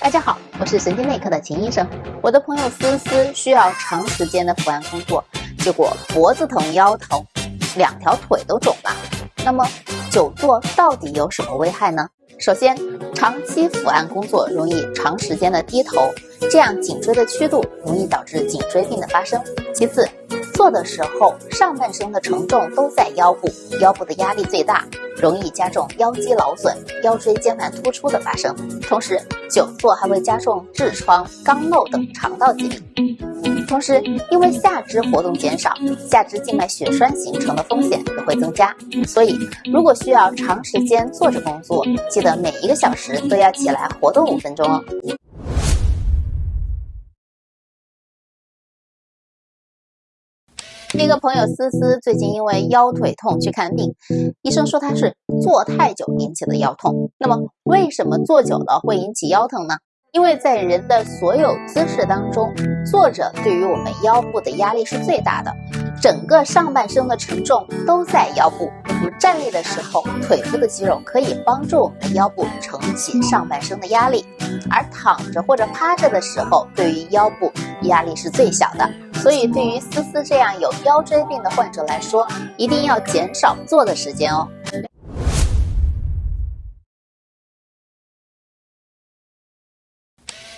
大家好，我是神经内科的秦医生。我的朋友思思需要长时间的伏案工作，结果脖子疼、腰疼，两条腿都肿了。那么久坐到底有什么危害呢？首先，长期伏案工作容易长时间的低头，这样颈椎的曲度容易导致颈椎病的发生。其次，的时候上半身的承重都在腰部，腰部的压力最大。容易加重腰肌劳损、腰椎间盘突出的发生，同时久坐还会加重痔疮、肛瘘等肠道疾病。同时，因为下肢活动减少，下肢静脉血栓形成的风险也会增加。所以，如果需要长时间坐着工作，记得每一个小时都要起来活动五分钟哦。一个朋友思思最近因为腰腿痛去看病，医生说他是坐太久引起的腰痛。那么为什么坐久了会引起腰疼呢？因为在人的所有姿势当中，坐着对于我们腰部的压力是最大的，整个上半身的承重都在腰部。我们站立的时候，腿部的肌肉可以帮助我们腰部承起上半身的压力，而躺着或者趴着的时候，对于腰部压力是最小的。所以，对于思思这样有腰椎病的患者来说，一定要减少坐的时间哦。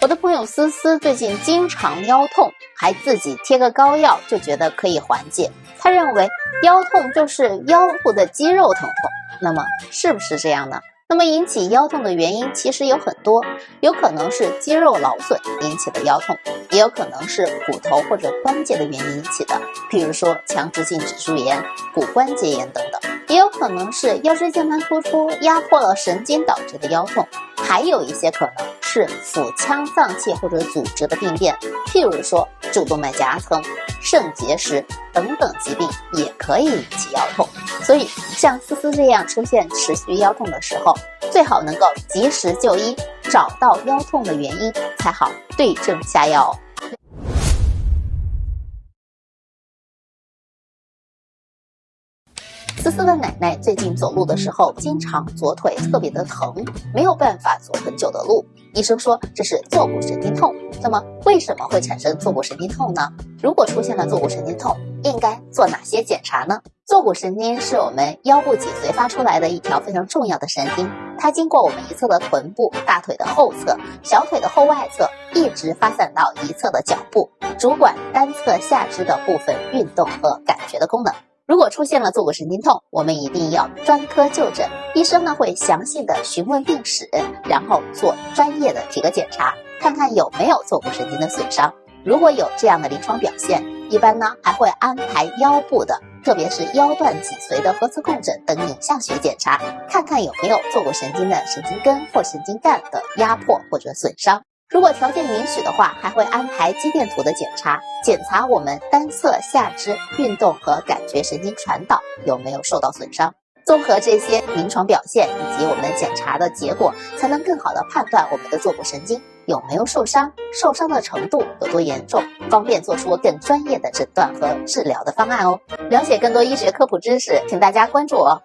我的朋友思思最近经常腰痛，还自己贴个膏药，就觉得可以缓解。他认为腰痛就是腰部的肌肉疼痛，那么是不是这样呢？那么引起腰痛的原因其实有很多，有可能是肌肉劳损引起的腰痛，也有可能是骨头或者关节的原因引起的，比如说强直性脊柱炎、骨关节炎等等，也有可能是腰椎间盘突出压迫了神经导致的腰痛，还有一些可能。是腹腔脏器或者组织的病变，譬如说主动脉夹层、肾结石等等疾病也可以引起腰痛。所以像思思这样出现持续腰痛的时候，最好能够及时就医，找到腰痛的原因，才好对症下药。思思的奶奶最近走路的时候，经常左腿特别的疼，没有办法走很久的路。医生说这是坐骨神经痛。那么为什么会产生坐骨神经痛呢？如果出现了坐骨神经痛，应该做哪些检查呢？坐骨神经是我们腰部脊髓发出来的一条非常重要的神经，它经过我们一侧的臀部、大腿的后侧、小腿的后外侧，一直发散到一侧的脚部，主管单侧下肢的部分运动和感觉的功能。如果出现了坐骨神经痛，我们一定要专科就诊。医生呢会详细的询问病史，然后做专业的体格检查，看看有没有坐骨神经的损伤。如果有这样的临床表现，一般呢还会安排腰部的，特别是腰段脊髓的核磁共振等影像学检查，看看有没有坐骨神经的神经根或神经干的压迫或者损伤。如果条件允许的话，还会安排肌电图的检查，检查我们单侧下肢运动和感觉神经传导有没有受到损伤。综合这些临床表现以及我们检查的结果，才能更好的判断我们的坐骨神经有没有受伤，受伤的程度有多严重，方便做出更专业的诊断和治疗的方案哦。了解更多医学科普知识，请大家关注我。